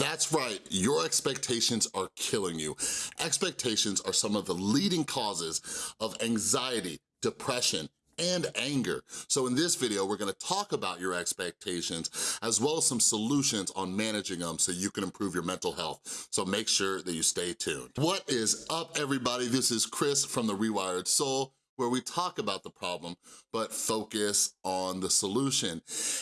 That's right, your expectations are killing you. Expectations are some of the leading causes of anxiety, depression, and anger. So in this video, we're gonna talk about your expectations as well as some solutions on managing them so you can improve your mental health. So make sure that you stay tuned. What is up everybody? This is Chris from The Rewired Soul where we talk about the problem, but focus on the solution.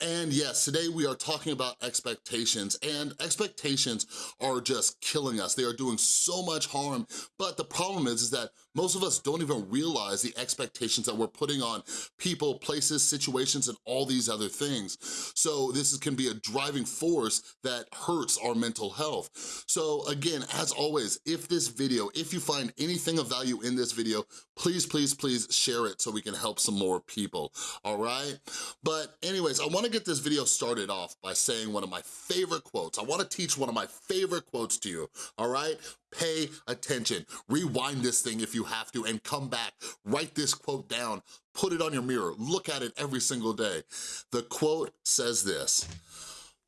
And yes, today we are talking about expectations and expectations are just killing us. They are doing so much harm, but the problem is, is that most of us don't even realize the expectations that we're putting on people, places, situations, and all these other things. So this can be a driving force that hurts our mental health. So again, as always, if this video, if you find anything of value in this video, please, please, please share it so we can help some more people, all right? But anyways, I wanna get this video started off by saying one of my favorite quotes. I wanna teach one of my favorite quotes to you, all right? Pay attention. Rewind this thing if you have to and come back. Write this quote down. Put it on your mirror. Look at it every single day. The quote says this,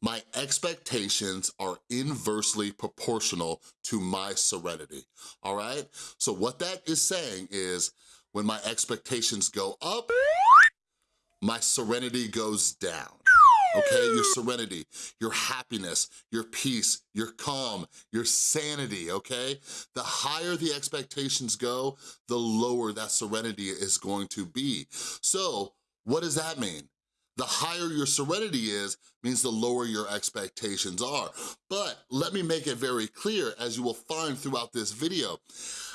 my expectations are inversely proportional to my serenity, all right? So what that is saying is when my expectations go up, my serenity goes down okay? Your serenity, your happiness, your peace, your calm, your sanity, okay? The higher the expectations go, the lower that serenity is going to be. So what does that mean? The higher your serenity is, means the lower your expectations are. But let me make it very clear, as you will find throughout this video,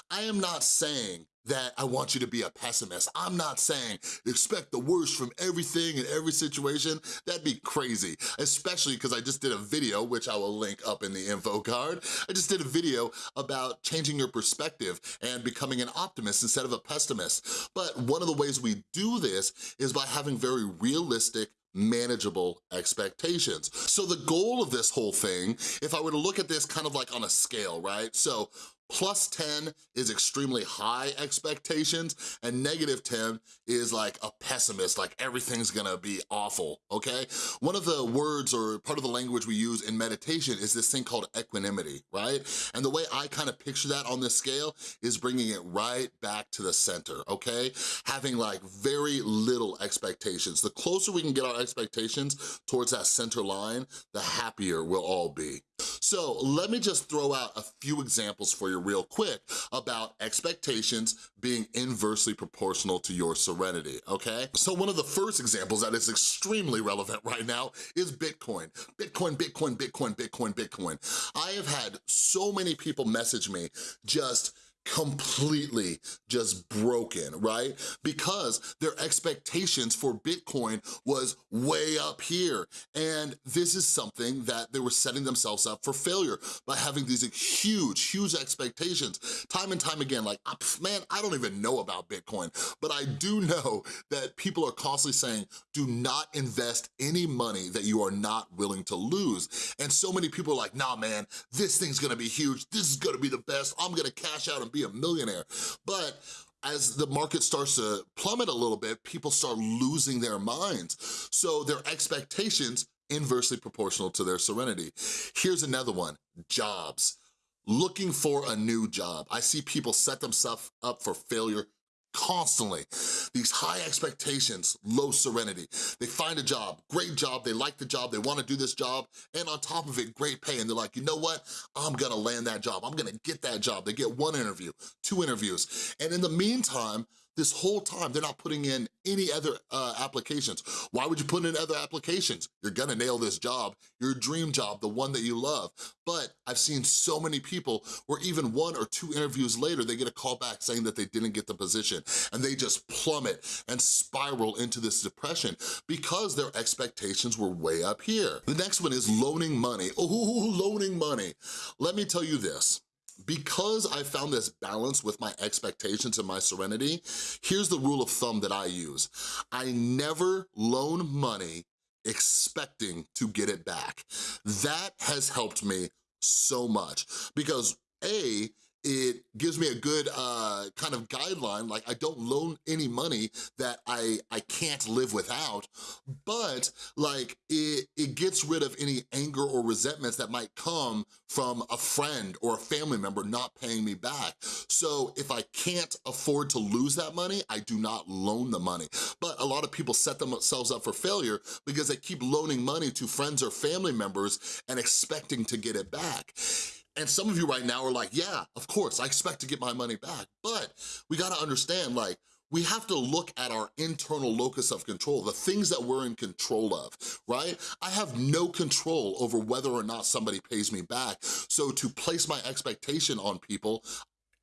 I am not saying that I want you to be a pessimist. I'm not saying expect the worst from everything and every situation. That'd be crazy, especially because I just did a video, which I will link up in the info card. I just did a video about changing your perspective and becoming an optimist instead of a pessimist. But one of the ways we do this is by having very realistic manageable expectations. So the goal of this whole thing, if I were to look at this kind of like on a scale, right? So Plus 10 is extremely high expectations and negative 10 is like a pessimist, like everything's gonna be awful, okay? One of the words or part of the language we use in meditation is this thing called equanimity, right? And the way I kind of picture that on this scale is bringing it right back to the center, okay? Having like very little expectations. The closer we can get our expectations towards that center line, the happier we'll all be. So let me just throw out a few examples for you real quick about expectations being inversely proportional to your serenity, okay? So one of the first examples that is extremely relevant right now is Bitcoin. Bitcoin, Bitcoin, Bitcoin, Bitcoin, Bitcoin. I have had so many people message me just completely just broken, right? Because their expectations for Bitcoin was way up here. And this is something that they were setting themselves up for failure by having these huge, huge expectations. Time and time again, like, ah, man, I don't even know about Bitcoin, but I do know that people are constantly saying, do not invest any money that you are not willing to lose. And so many people are like, nah, man, this thing's gonna be huge. This is gonna be the best. I'm gonna cash out and be a millionaire. But as the market starts to plummet a little bit, people start losing their minds. So their expectations inversely proportional to their serenity. Here's another one, jobs. Looking for a new job. I see people set themselves up for failure constantly. These high expectations, low serenity. They find a job, great job, they like the job, they wanna do this job, and on top of it, great pay, and they're like, you know what? I'm gonna land that job, I'm gonna get that job. They get one interview, two interviews, and in the meantime, this whole time, they're not putting in any other uh, applications. Why would you put in other applications? You're gonna nail this job, your dream job, the one that you love. But I've seen so many people where even one or two interviews later, they get a call back saying that they didn't get the position and they just plummet and spiral into this depression because their expectations were way up here. The next one is loaning money. Oh, loaning money. Let me tell you this because I found this balance with my expectations and my serenity, here's the rule of thumb that I use. I never loan money expecting to get it back. That has helped me so much because A, it gives me a good uh, kind of guideline, like I don't loan any money that I, I can't live without, but like it, it gets rid of any anger or resentments that might come from a friend or a family member not paying me back. So if I can't afford to lose that money, I do not loan the money. But a lot of people set themselves up for failure because they keep loaning money to friends or family members and expecting to get it back. And some of you right now are like, yeah, of course, I expect to get my money back. But we gotta understand, like, we have to look at our internal locus of control, the things that we're in control of, right? I have no control over whether or not somebody pays me back. So to place my expectation on people,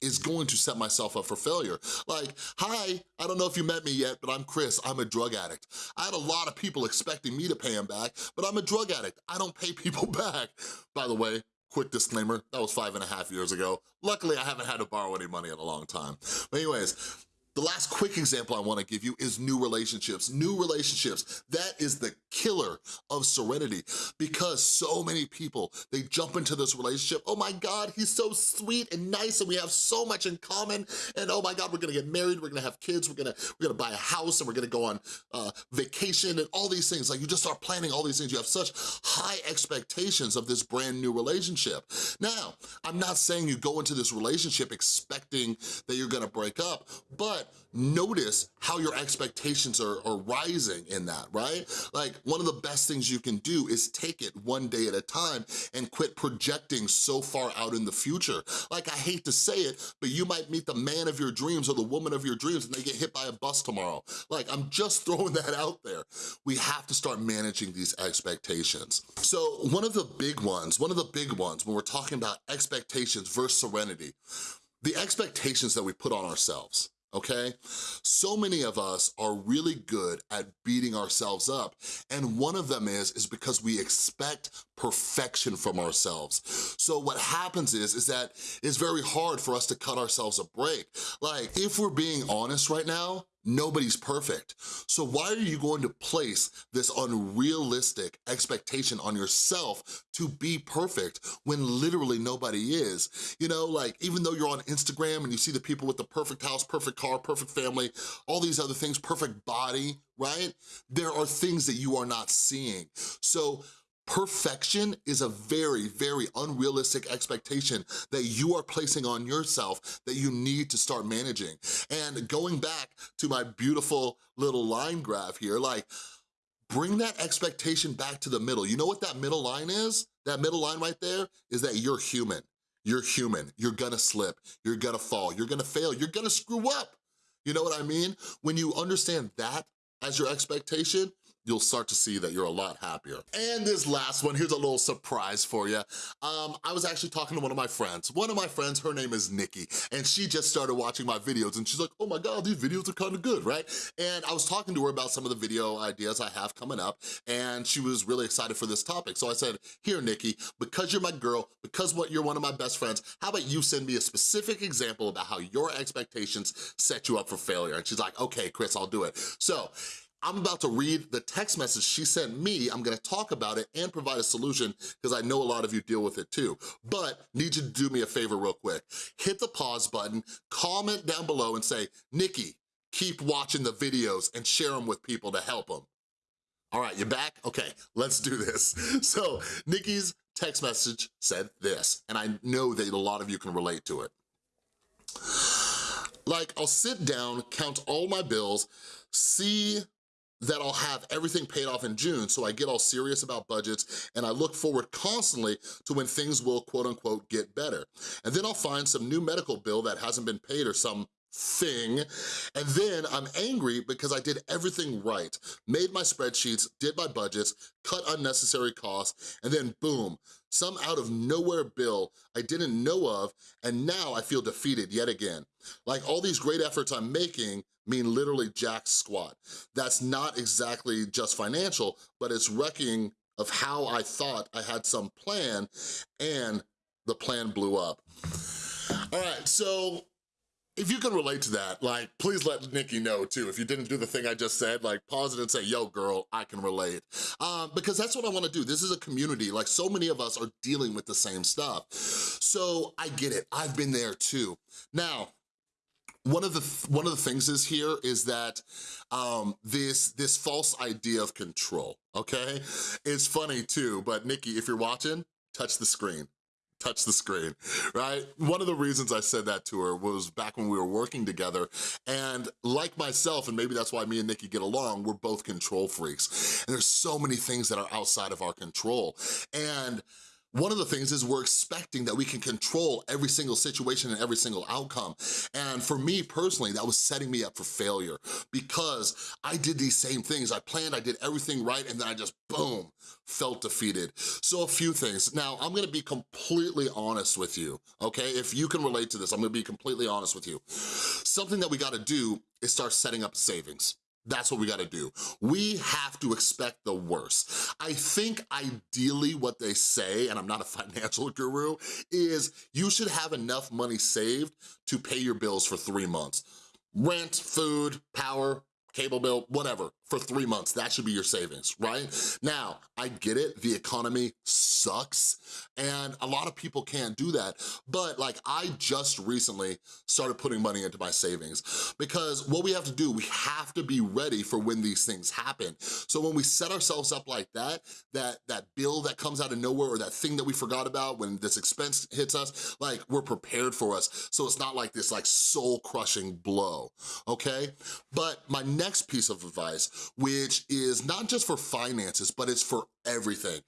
is going to set myself up for failure. Like, hi, I don't know if you met me yet, but I'm Chris, I'm a drug addict. I had a lot of people expecting me to pay them back, but I'm a drug addict. I don't pay people back. By the way, quick disclaimer, that was five and a half years ago. Luckily, I haven't had to borrow any money in a long time. But anyways, the last quick example I wanna give you is new relationships. New relationships, that is the killer of serenity because so many people, they jump into this relationship, oh my God, he's so sweet and nice and we have so much in common and oh my God, we're gonna get married, we're gonna have kids, we're gonna, we're gonna buy a house and we're gonna go on uh, vacation and all these things. Like you just start planning all these things. You have such high expectations of this brand new relationship. Now, I'm not saying you go into this relationship expecting that you're gonna break up, but notice how your expectations are, are rising in that, right? Like one of the best things you can do is take it one day at a time and quit projecting so far out in the future. Like I hate to say it, but you might meet the man of your dreams or the woman of your dreams and they get hit by a bus tomorrow. Like I'm just throwing that out there. We have to start managing these expectations. So one of the big ones, one of the big ones when we're talking about expectations versus serenity, the expectations that we put on ourselves okay? So many of us are really good at beating ourselves up, and one of them is, is because we expect perfection from ourselves. So what happens is, is that it's very hard for us to cut ourselves a break. Like, if we're being honest right now, Nobody's perfect. So why are you going to place this unrealistic expectation on yourself to be perfect when literally nobody is? You know, like even though you're on Instagram and you see the people with the perfect house, perfect car, perfect family, all these other things, perfect body, right? There are things that you are not seeing. So Perfection is a very, very unrealistic expectation that you are placing on yourself that you need to start managing. And going back to my beautiful little line graph here, like, bring that expectation back to the middle. You know what that middle line is? That middle line right there is that you're human. You're human. You're gonna slip. You're gonna fall. You're gonna fail. You're gonna screw up. You know what I mean? When you understand that as your expectation, you'll start to see that you're a lot happier. And this last one, here's a little surprise for you. Um, I was actually talking to one of my friends. One of my friends, her name is Nikki, and she just started watching my videos and she's like, oh my God, these videos are kind of good, right? And I was talking to her about some of the video ideas I have coming up, and she was really excited for this topic. So I said, here, Nikki, because you're my girl, because what you're one of my best friends, how about you send me a specific example about how your expectations set you up for failure? And she's like, okay, Chris, I'll do it. So I'm about to read the text message she sent me. I'm gonna talk about it and provide a solution because I know a lot of you deal with it too. But need you to do me a favor real quick. Hit the pause button, comment down below and say, Nikki, keep watching the videos and share them with people to help them. All right, you back? Okay, let's do this. So Nikki's text message said this, and I know that a lot of you can relate to it. Like, I'll sit down, count all my bills, see that I'll have everything paid off in June, so I get all serious about budgets and I look forward constantly to when things will quote unquote get better. And then I'll find some new medical bill that hasn't been paid or some thing. And then I'm angry because I did everything right. Made my spreadsheets, did my budgets, cut unnecessary costs, and then boom, some out of nowhere bill I didn't know of, and now I feel defeated yet again. Like all these great efforts I'm making mean literally jack squat. That's not exactly just financial, but it's wrecking of how I thought I had some plan and the plan blew up. All right, so if you can relate to that, like, please let Nikki know too. If you didn't do the thing I just said, like, pause it and say, yo, girl, I can relate. Um, because that's what I wanna do. This is a community. Like, so many of us are dealing with the same stuff. So I get it. I've been there too. Now, one of the th one of the things is here is that um, this this false idea of control. Okay, it's funny too. But Nikki, if you're watching, touch the screen touch the screen, right? One of the reasons I said that to her was back when we were working together, and like myself, and maybe that's why me and Nikki get along, we're both control freaks. And there's so many things that are outside of our control. And one of the things is we're expecting that we can control every single situation and every single outcome. And for me personally, that was setting me up for failure because I did these same things. I planned, I did everything right, and then I just, boom, felt defeated. So a few things. Now, I'm gonna be completely honest with you, okay? If you can relate to this, I'm gonna be completely honest with you. Something that we gotta do is start setting up savings. That's what we gotta do. We have to expect the worst. I think ideally what they say, and I'm not a financial guru, is you should have enough money saved to pay your bills for three months. Rent, food, power, cable bill, whatever, for three months. That should be your savings, right? Now, I get it, the economy sucks, and a lot of people can't do that, but like I just recently started putting money into my savings because what we have to do, we have to be ready for when these things happen. So when we set ourselves up like that, that, that bill that comes out of nowhere or that thing that we forgot about when this expense hits us, like we're prepared for us. So it's not like this like soul crushing blow, okay? But my next piece of advice, which is not just for finances, but it's for everything.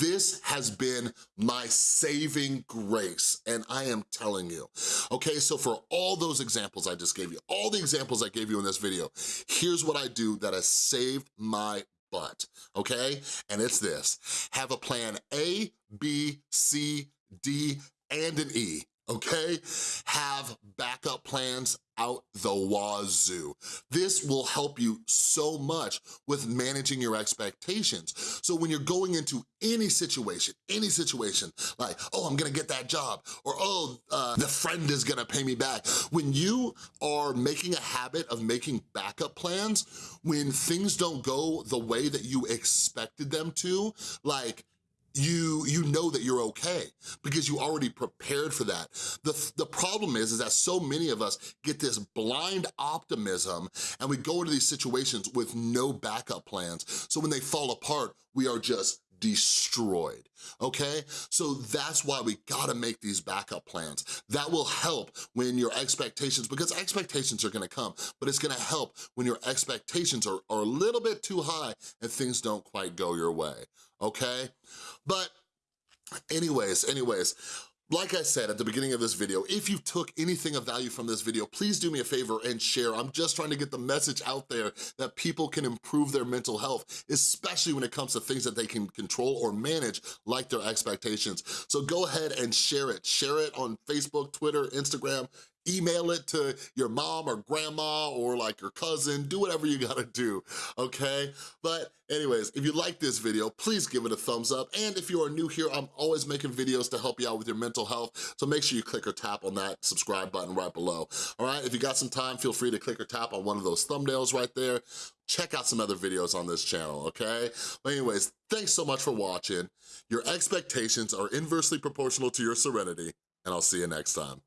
This has been my saving grace, and I am telling you. Okay, so for all those examples I just gave you, all the examples I gave you in this video, here's what I do that has saved my butt, okay? And it's this, have a plan A, B, C, D, and an E okay? Have backup plans out the wazoo. This will help you so much with managing your expectations. So when you're going into any situation, any situation, like, oh, I'm gonna get that job, or oh, uh, the friend is gonna pay me back. When you are making a habit of making backup plans, when things don't go the way that you expected them to, like, you you know that you're okay because you already prepared for that. The, the problem is, is that so many of us get this blind optimism and we go into these situations with no backup plans. So when they fall apart, we are just destroyed, okay? So that's why we gotta make these backup plans. That will help when your expectations, because expectations are gonna come, but it's gonna help when your expectations are, are a little bit too high and things don't quite go your way, okay? But anyways, anyways, like I said at the beginning of this video, if you took anything of value from this video, please do me a favor and share. I'm just trying to get the message out there that people can improve their mental health, especially when it comes to things that they can control or manage, like their expectations. So go ahead and share it. Share it on Facebook, Twitter, Instagram, email it to your mom or grandma or like your cousin, do whatever you gotta do, okay? But anyways, if you like this video, please give it a thumbs up. And if you are new here, I'm always making videos to help you out with your mental health. So make sure you click or tap on that subscribe button right below, all right? If you got some time, feel free to click or tap on one of those thumbnails right there. Check out some other videos on this channel, okay? But anyways, thanks so much for watching. Your expectations are inversely proportional to your serenity, and I'll see you next time.